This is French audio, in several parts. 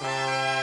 Bye.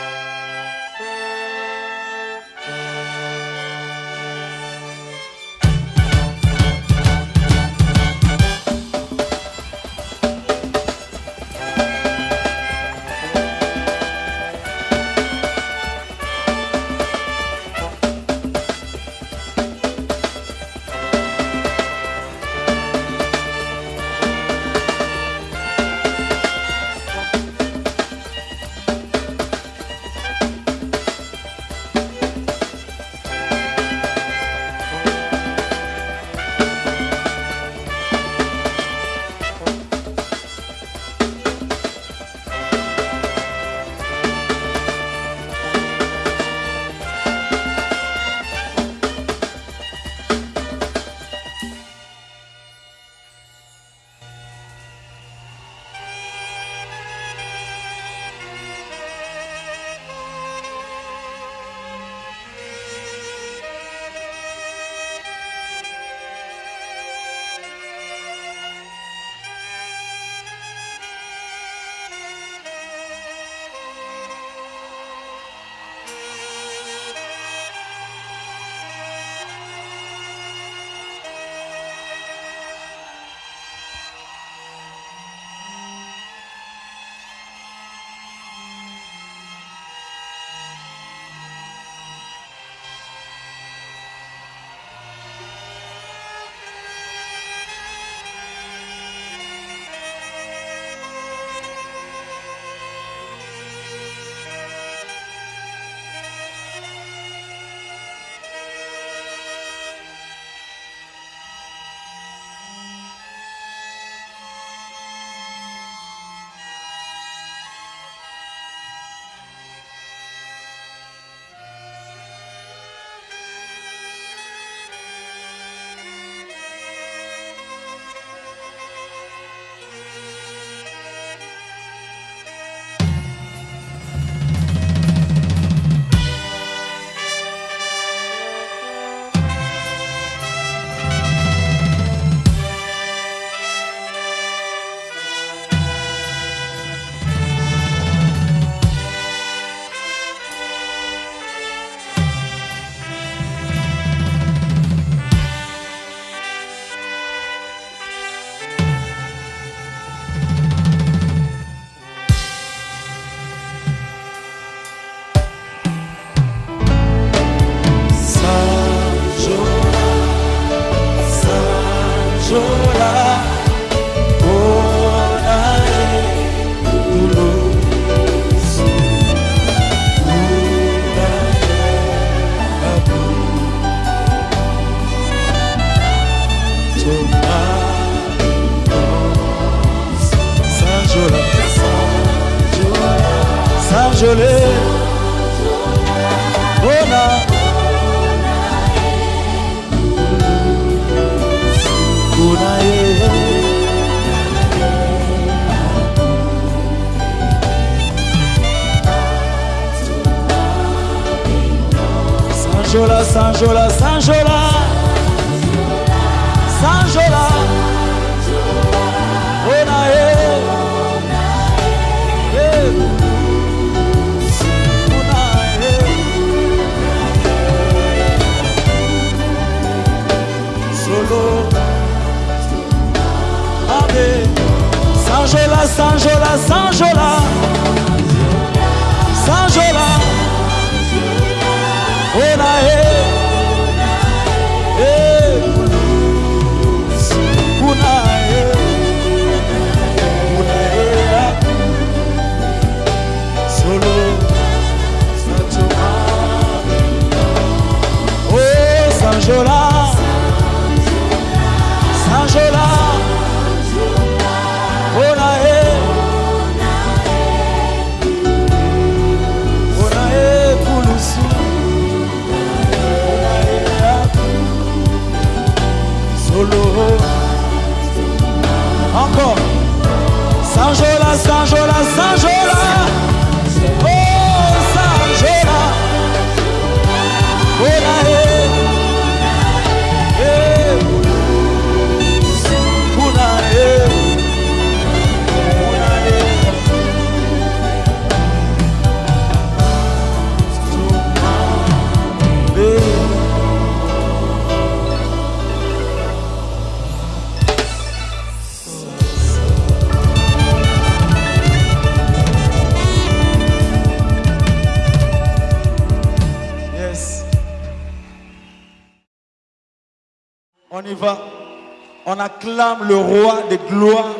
On acclame le roi des gloires,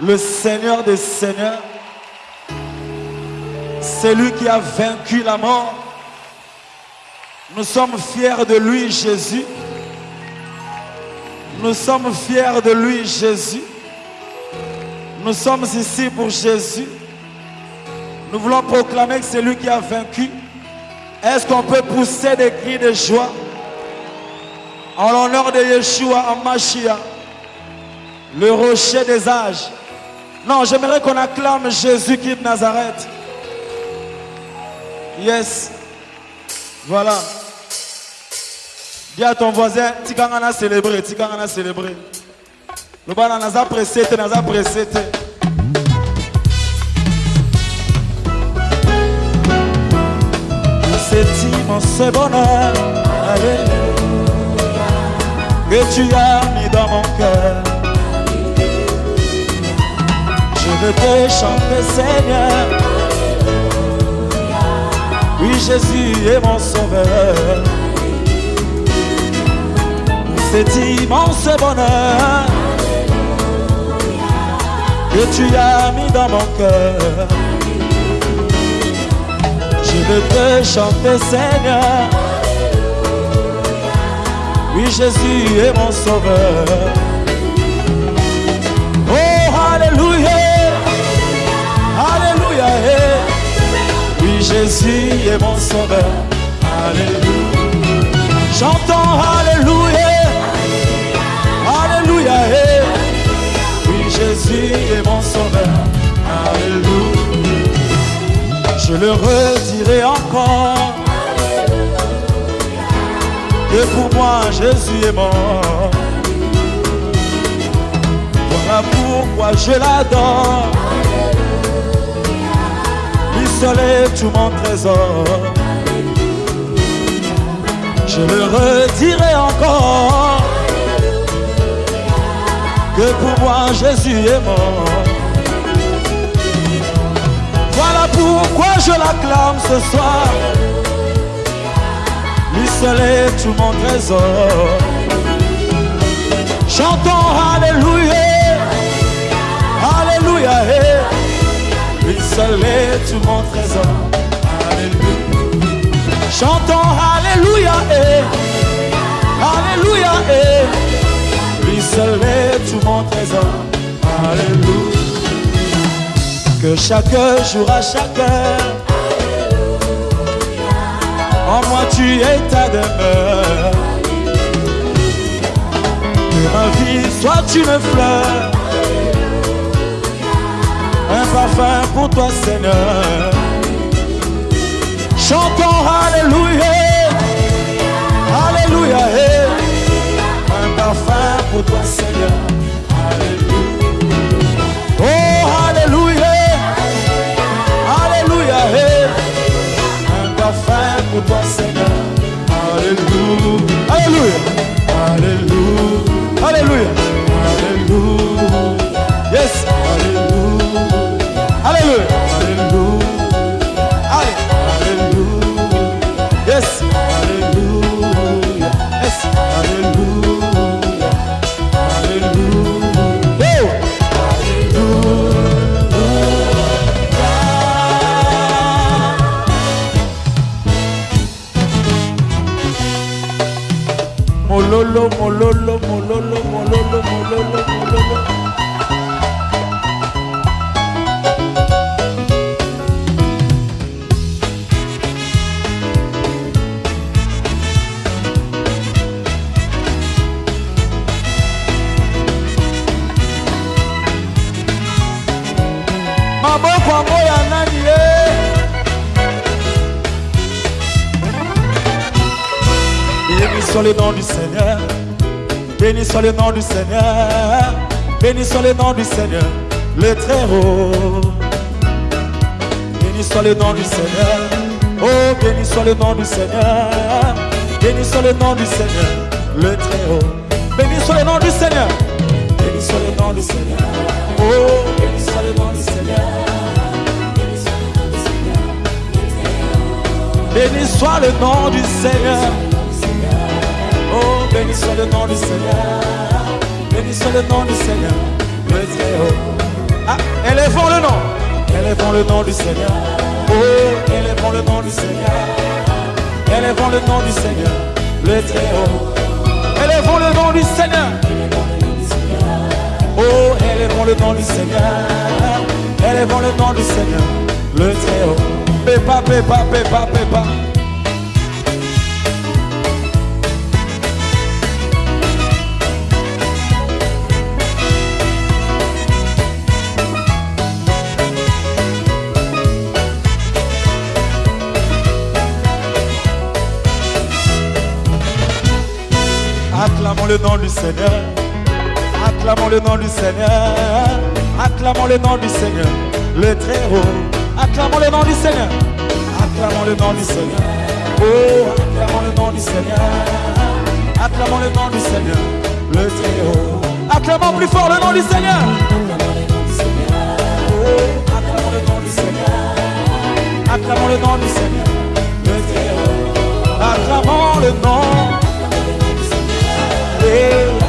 le Seigneur des seigneurs. C'est lui qui a vaincu la mort. Nous sommes fiers de lui, Jésus. Nous sommes fiers de lui, Jésus. Nous sommes ici pour Jésus. Nous voulons proclamer que c'est lui qui a vaincu. Est-ce qu'on peut pousser des cris de joie? En l'honneur de Yeshua Amashia, le rocher des âges Non, j'aimerais qu'on acclame Jésus qui est de Nazareth. Yes. Voilà. Dis à ton voisin, Tikangana célébrer, Tikangana célébrer. Le bana naza pressé, naza pressé. te. C'est immense bonheur. Alléluia. Que tu as mis dans mon cœur. Je veux te chanter, Seigneur. Oui, Jésus est mon sauveur. Cet immense bonheur que tu as mis dans mon cœur. Je veux te chanter, Seigneur. Oui, Jésus est mon sauveur. Jésus est mon sauveur. Alléluia. J'entends Alléluia. Alléluia. Oui, Jésus est mon sauveur. Alléluia. Je le redirai encore. Que pour moi Jésus est mort. Voilà pourquoi je l'adore. Est tout mon trésor. Je le redirai encore. Que pour moi Jésus est mort. Voilà pourquoi je l'acclame ce soir. Seul est tout mon trésor. Chantons Alléluia. Seul est tout mon trésor. Alléluia. Chantons Alléluia. eh. Alléluia. eh. Lui seul tout mon trésor. Alléluia. Que chaque jour à chaque heure En moi tu es ta demeure. Que ma vie soit une fleur. Un parfum pour toi Seigneur. Chantons Alléluia. Bénissons le nom du seigneur bénissons le nom du seigneur bénissons le nom du seigneur le très haut bénissons le nom du seigneur oh bénissons le nom du seigneur bénissons le nom du seigneur le très haut bénissons le nom du seigneur bénissons le nom du seigneur oh bénissons le nom du seigneur Béni soit le nom du Seigneur. Béni soit le nom du Seigneur. Béni soit le nom du Seigneur. Le très haut. Ah, élevons le nom. Élevons le nom du Seigneur. Oh, élevons le nom du Seigneur. Élevons le nom du Seigneur. Le très haut. Élevons le nom du Seigneur. Oh, élevons le nom du Seigneur. Élevons le nom du Seigneur. Le très haut. Pépa, pépa, pépa, pépa. Acclamons le nom du Seigneur. Acclamons le nom du Seigneur. Acclamons le nom du Seigneur. Le très haut. Acclamons le nom du Seigneur. Acclamons le nom du Seigneur. Oh, acclamons le nom du Seigneur. Acclamons le nom du Seigneur. Le très haut. Acclamons plus fort le nom du Seigneur. Oh, acclamons le nom du Seigneur. Acclamons le nom du Seigneur. Le très haut. Acclamons le nom. Hey.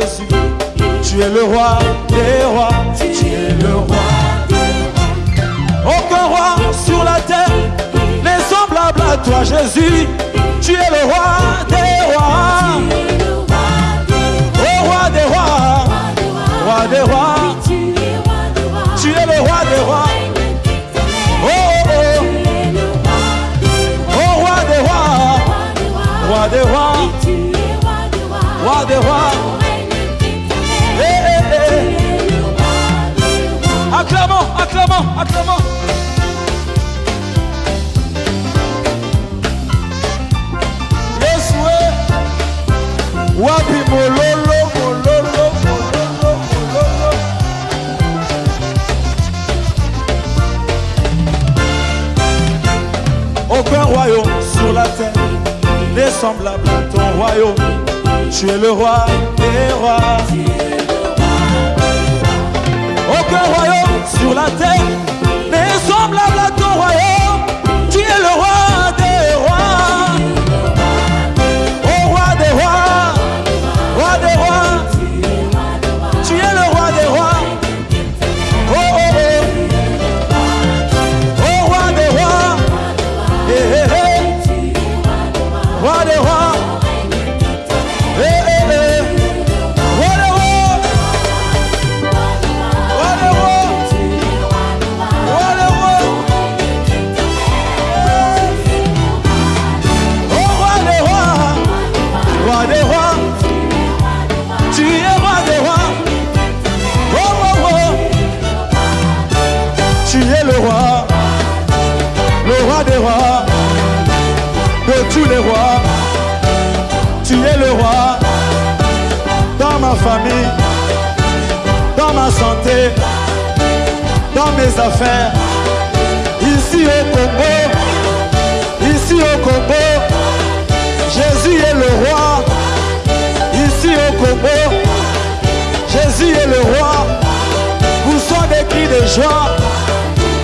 À semblable à ton royaume. Tu es le roi des rois. Aucun royaume sur la terre n'est semblable à ton royaume. Dans ma santé. Dans mes affaires. Ici au Congo. Ici au Congo. Jésus est le roi. Ici au Congo. Jésus est le roi. Vous sont des cris de joie.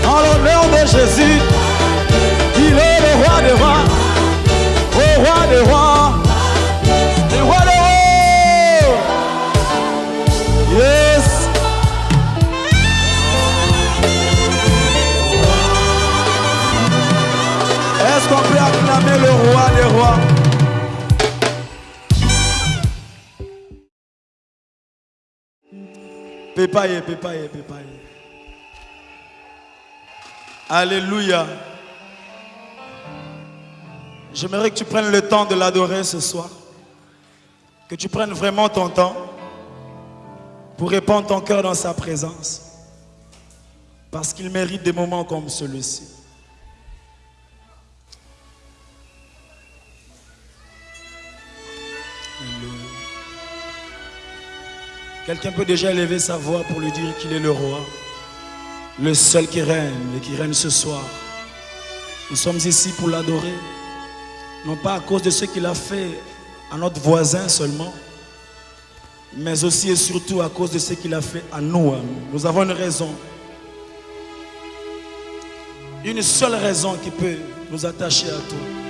En l'honneur de Jésus. Il est le roi des rois. Au roi des rois. Pépaye, pépaye, pépaye. Alléluia. J'aimerais que tu prennes le temps de l'adorer ce soir. Que tu prennes vraiment ton temps pour répandre ton cœur dans sa présence. Parce qu'il mérite des moments comme celui-ci. Quelqu'un peut déjà élever sa voix pour lui dire qu'il est le roi, le seul qui règne et qui règne ce soir. Nous sommes ici pour l'adorer, non pas à cause de ce qu'il a fait à notre voisin seulement, mais aussi et surtout à cause de ce qu'il a fait à nous. Nous avons une raison, une seule raison qui peut nous attacher à toi.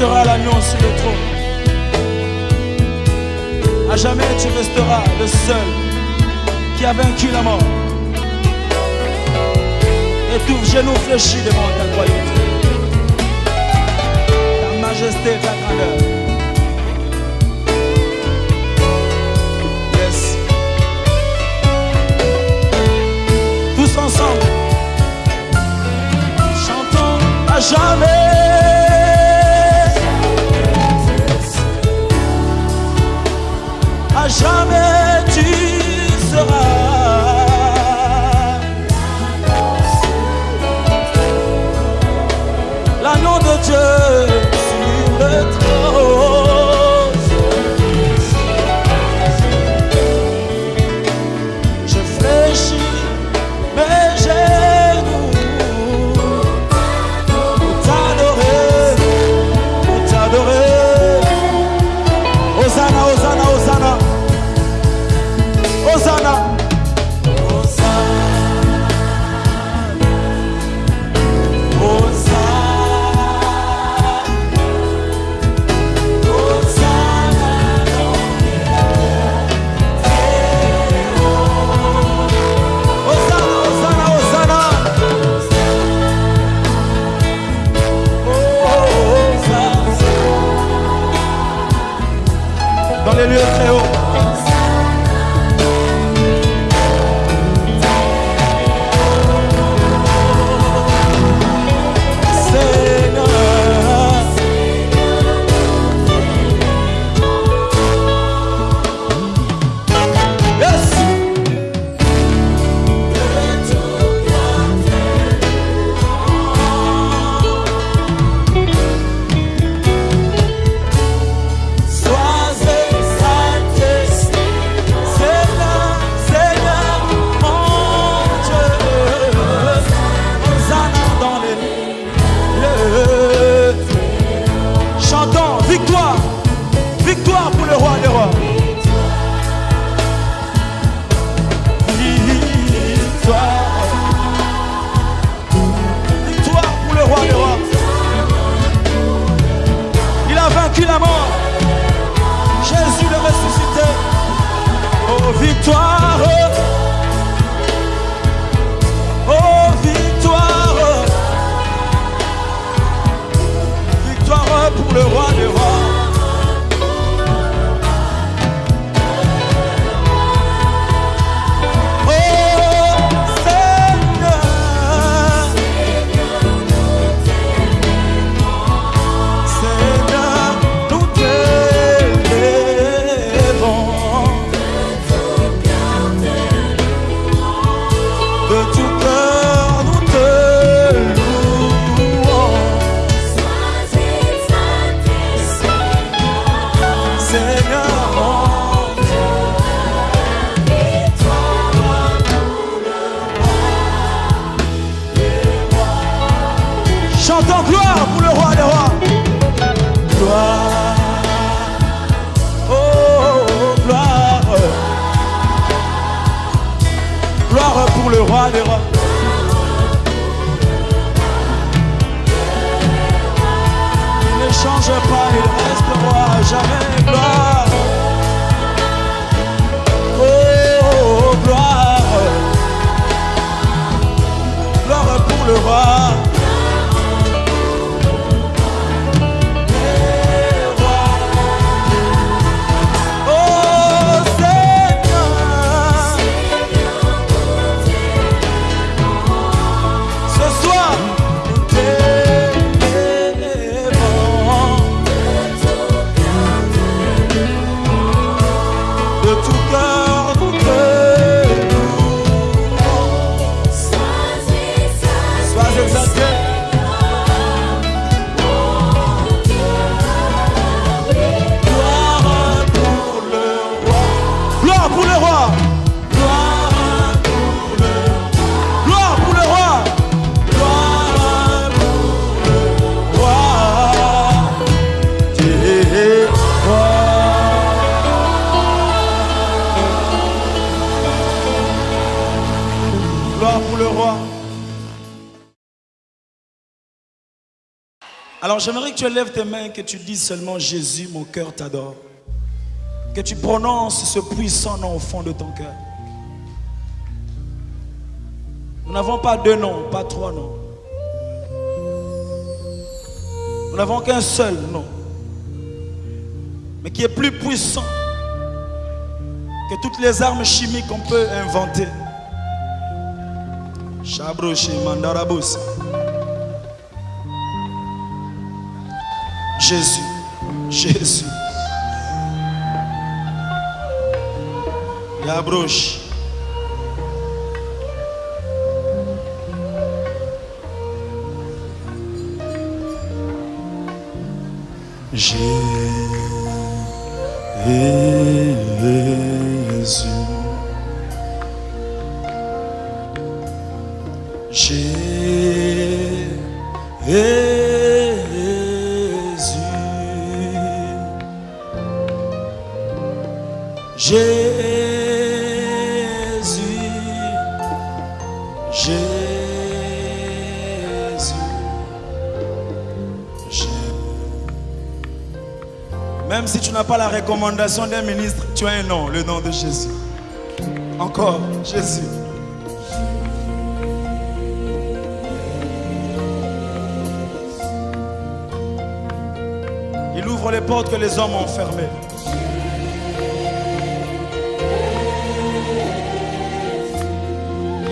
sera l'agneau sur le trône. À jamais tu resteras le seul qui a vaincu la mort. Et tout genou fléchi devant ta royauté. Ta majesté, ta grandeur. Yes. Tous ensemble, chantons à jamais. jamais. toi Chantons gloire pour le roi des rois. Gloire. Oh, gloire. Gloire pour le roi des rois. Il ne change pas, il reste roi jamais. Alors j'aimerais que tu lèves tes mains et que tu dises seulement Jésus, mon cœur t'adore. Que tu prononces ce puissant nom au fond de ton cœur. Nous n'avons pas deux noms, pas trois noms. Nous n'avons qu'un seul nom, mais qui est plus puissant que toutes les armes chimiques qu'on peut inventer. Chabroche Jésus, Jésus. Yabroche. Jésus. Jésus. N'as pas la recommandation d'un ministre, tu as un nom, le nom de Jésus. Encore, Jésus. Il ouvre les portes que les hommes ont fermées.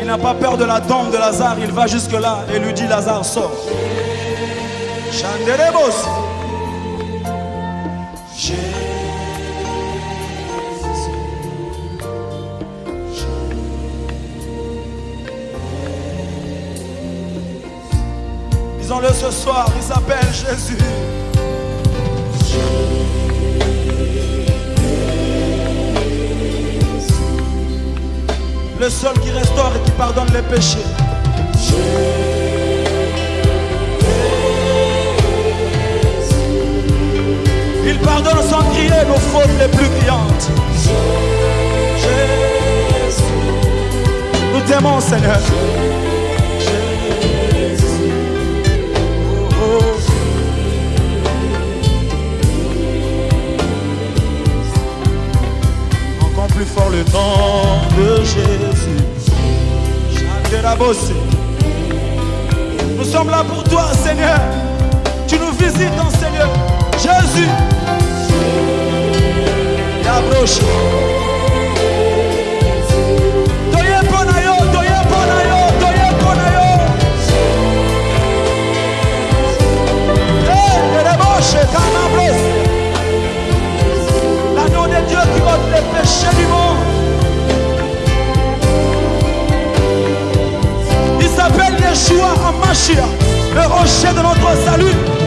Il n'a pas peur de la tombe de Lazare, il va jusque-là et lui dit Lazare sort. Chanderebos. Ce soir, il s'appelle Jésus. Le seul qui restaure et qui pardonne les péchés. Il pardonne sans crier nos fautes les plus criantes. Jésus. Nous t'aimons, Seigneur. Fort le nom de Jésus. Chanderabosé. Nous sommes là pour toi, Seigneur. Tu nous visites, dans Seigneur. Jésus. Yabroche. Toye pona yo, Il s'appelle Yeshua Amashia, le rocher de notre salut.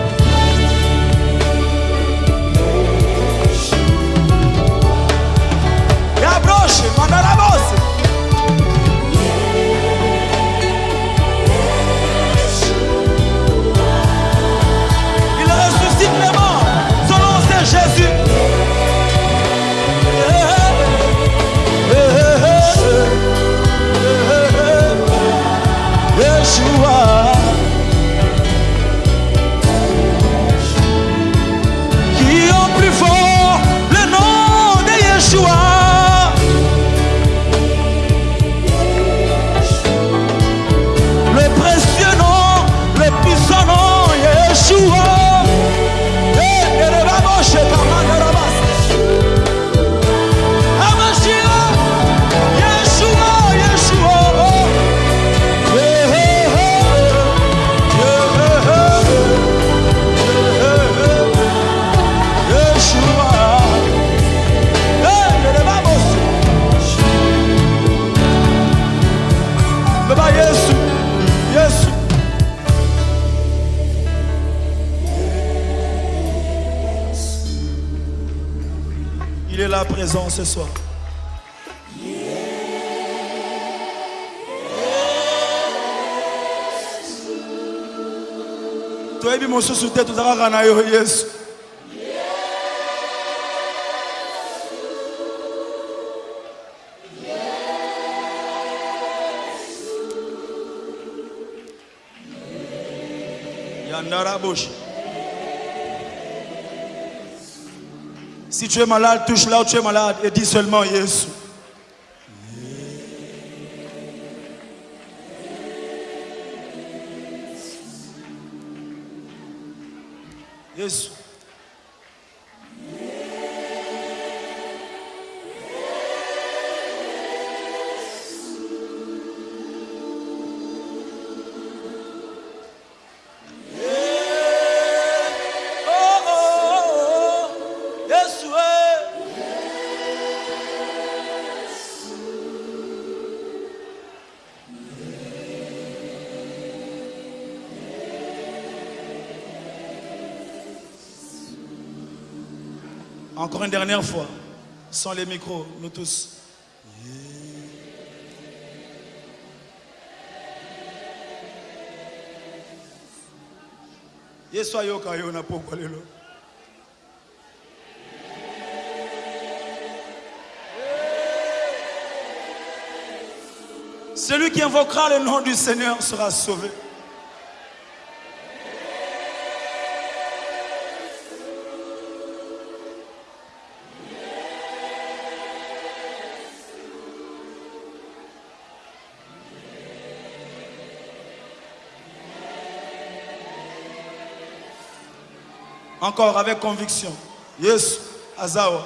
Il est là présent ce soir. toyebi mosusu te toza kaka na yo yesu yandaraboshi Si tu es malade, touche là où tu es malade et dis seulement Jésus. Encore une dernière fois, sans les micros, nous tous. Celui qui invoquera le nom du Seigneur sera sauvé. Encore avec conviction. Yesu azawa.